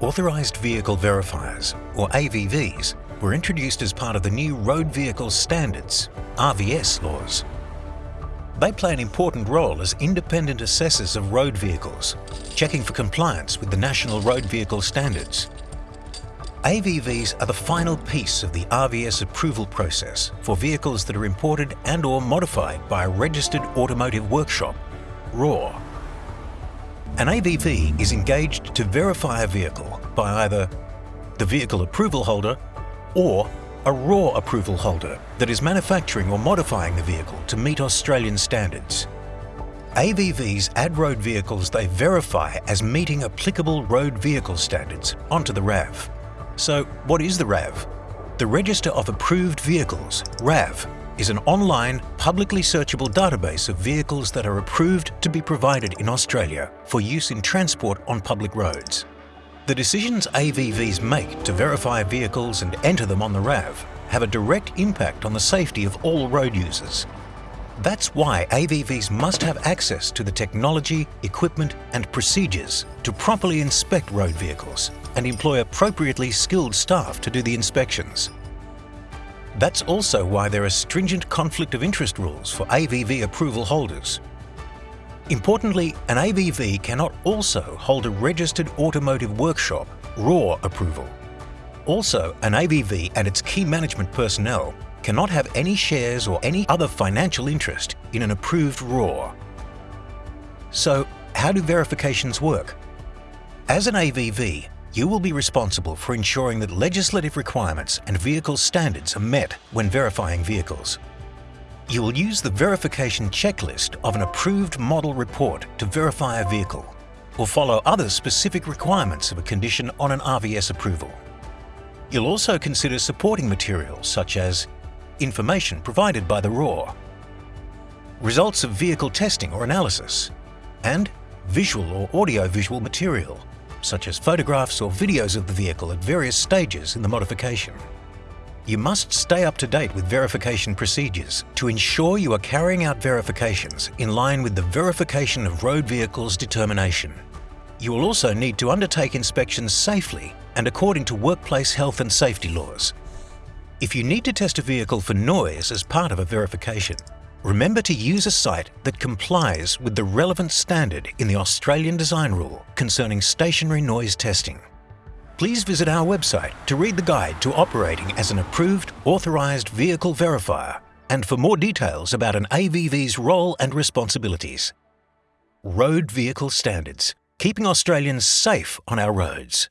Authorised Vehicle Verifiers, or AVVs, were introduced as part of the new Road Vehicle Standards, RVS laws. They play an important role as independent assessors of road vehicles, checking for compliance with the National Road Vehicle Standards. AVVs are the final piece of the RVS approval process for vehicles that are imported and or modified by a registered automotive workshop, RAW. An AVV is engaged to verify a vehicle by either the vehicle approval holder or a raw approval holder that is manufacturing or modifying the vehicle to meet Australian standards. AVVs add road vehicles they verify as meeting applicable road vehicle standards onto the RAV. So what is the RAV? The Register of Approved Vehicles, RAV, is an online, publicly searchable database of vehicles that are approved to be provided in Australia for use in transport on public roads. The decisions AVVs make to verify vehicles and enter them on the RAV have a direct impact on the safety of all road users. That's why AVVs must have access to the technology, equipment and procedures to properly inspect road vehicles and employ appropriately skilled staff to do the inspections. That's also why there are stringent conflict of interest rules for AVV approval holders Importantly, an AVV cannot also hold a registered automotive workshop RAW approval. Also, an AVV and its key management personnel cannot have any shares or any other financial interest in an approved RAW. So, how do verifications work? As an AVV, you will be responsible for ensuring that legislative requirements and vehicle standards are met when verifying vehicles. You will use the verification checklist of an approved model report to verify a vehicle or follow other specific requirements of a condition on an RVS approval. You'll also consider supporting materials such as information provided by the RAW, results of vehicle testing or analysis, and visual or audio-visual material, such as photographs or videos of the vehicle at various stages in the modification you must stay up to date with verification procedures to ensure you are carrying out verifications in line with the Verification of Road Vehicles determination. You will also need to undertake inspections safely and according to workplace health and safety laws. If you need to test a vehicle for noise as part of a verification, remember to use a site that complies with the relevant standard in the Australian Design Rule concerning stationary noise testing please visit our website to read the guide to operating as an approved, authorised vehicle verifier and for more details about an AVV's role and responsibilities. Road Vehicle Standards, keeping Australians safe on our roads.